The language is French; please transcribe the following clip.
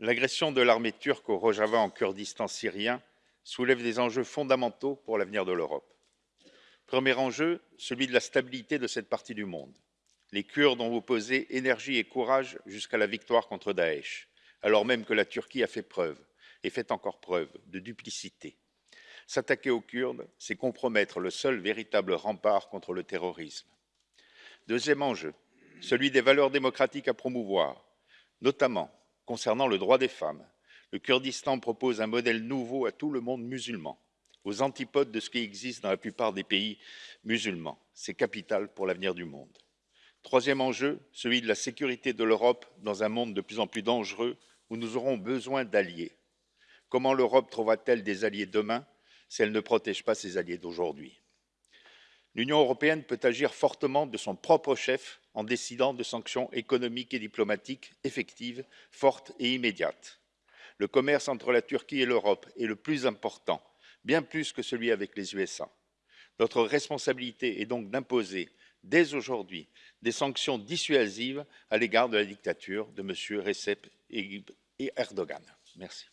L'agression de l'armée turque au Rojava en Kurdistan syrien soulève des enjeux fondamentaux pour l'avenir de l'Europe. Premier enjeu, celui de la stabilité de cette partie du monde. Les Kurdes ont opposé énergie et courage jusqu'à la victoire contre Daesh, alors même que la Turquie a fait preuve, et fait encore preuve, de duplicité. S'attaquer aux Kurdes, c'est compromettre le seul véritable rempart contre le terrorisme. Deuxième enjeu, celui des valeurs démocratiques à promouvoir, notamment concernant le droit des femmes. Le Kurdistan propose un modèle nouveau à tout le monde musulman, aux antipodes de ce qui existe dans la plupart des pays musulmans. C'est capital pour l'avenir du monde. Troisième enjeu, celui de la sécurité de l'Europe dans un monde de plus en plus dangereux où nous aurons besoin d'alliés. Comment l'Europe trouvera-t-elle des alliés demain si elle ne protège pas ses alliés d'aujourd'hui? L'Union européenne peut agir fortement de son propre chef en décidant de sanctions économiques et diplomatiques effectives, fortes et immédiates. Le commerce entre la Turquie et l'Europe est le plus important, bien plus que celui avec les USA. Notre responsabilité est donc d'imposer, dès aujourd'hui, des sanctions dissuasives à l'égard de la dictature de M. Recep Erdogan. Merci.